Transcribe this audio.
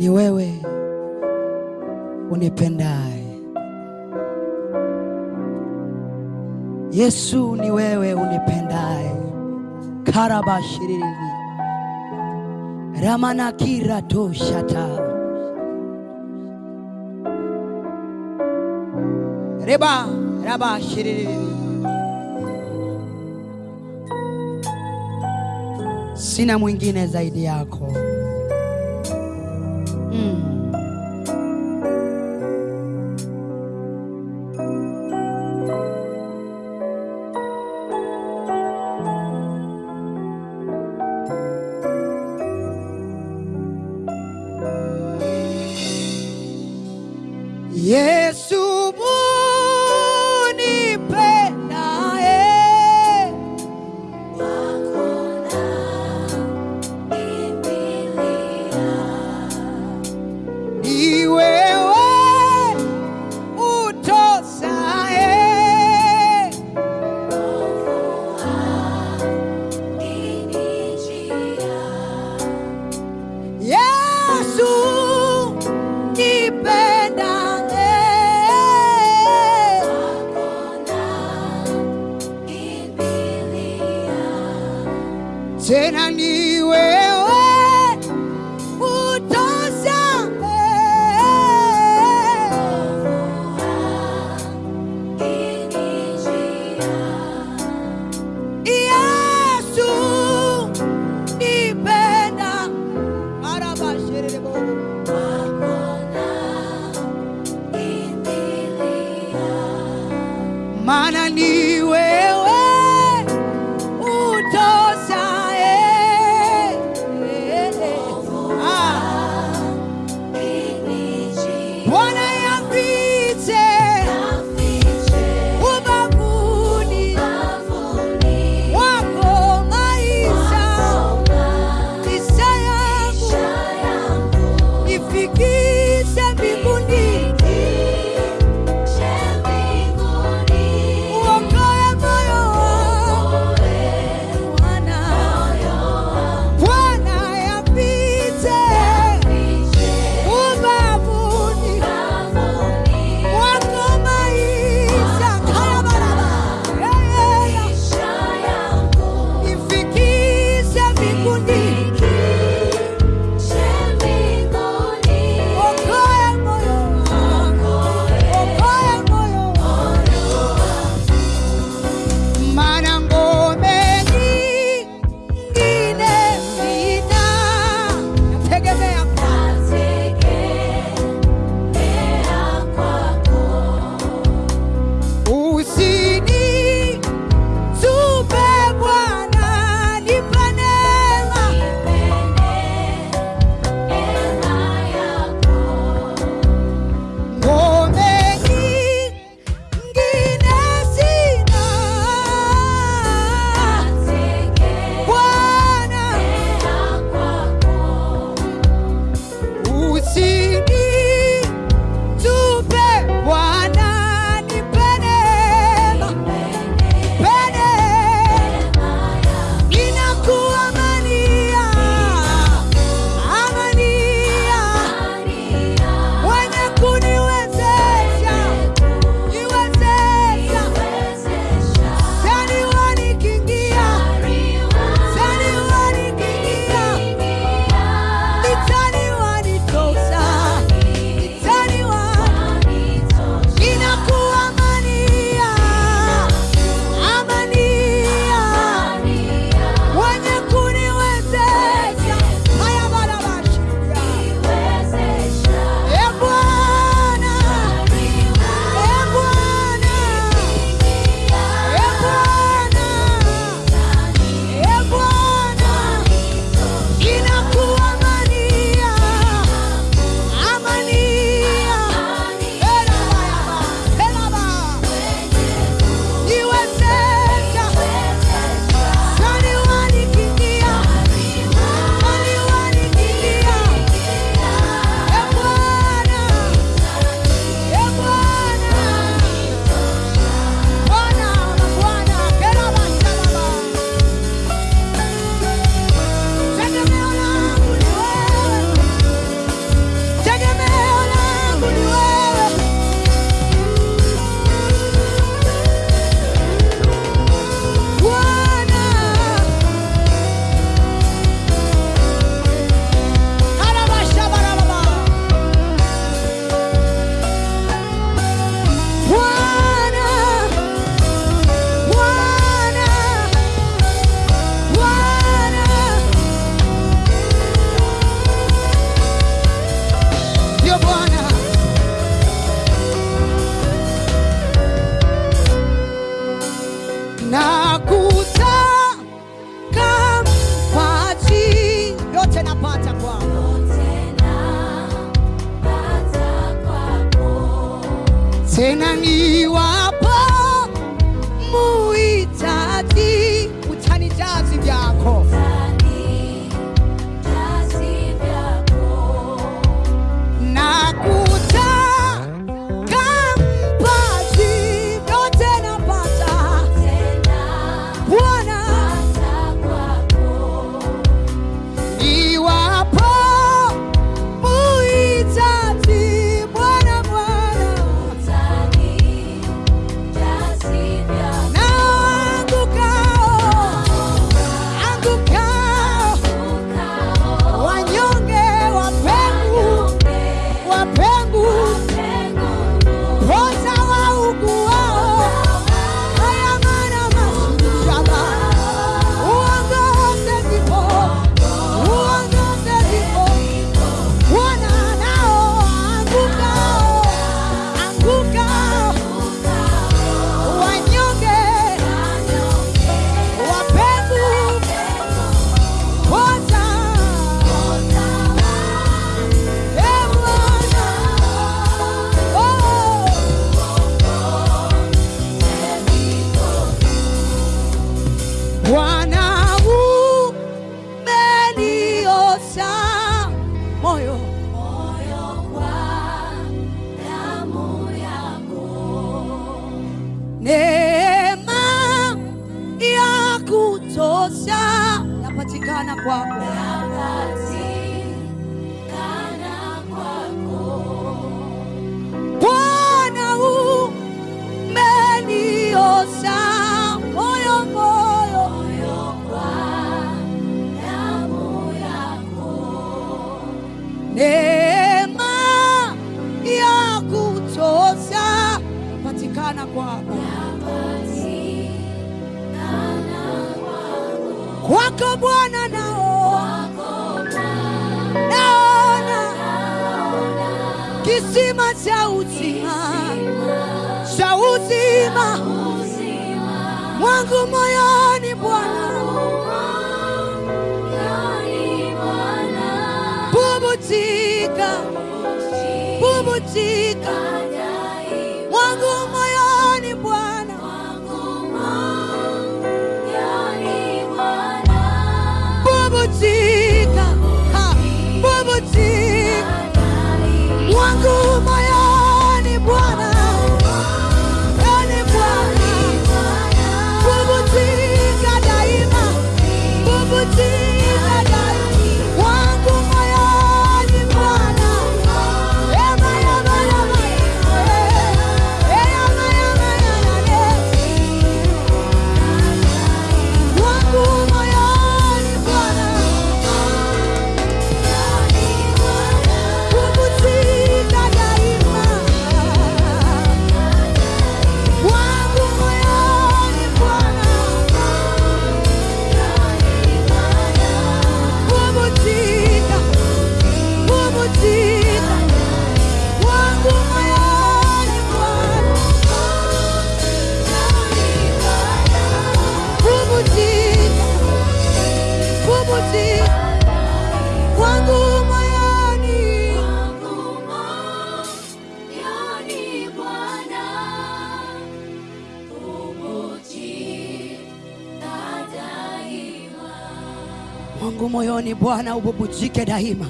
Ni wewe unipendaye. Yesu, ni wewe unipendaye. karabashiriri ramanakira toshata. Reba rabashiriri sina mwingine zaidi yako Yesu unipendaye, tena ni wewe utosaye. Yesu nipenda cenan y 花果。wako Bwana nao. Naona kisima cha uzima, cha uzima. Mwangu moyoni Bwana, bubutika, bubutika, bubutika. see moyoni Bwana ububujike daima.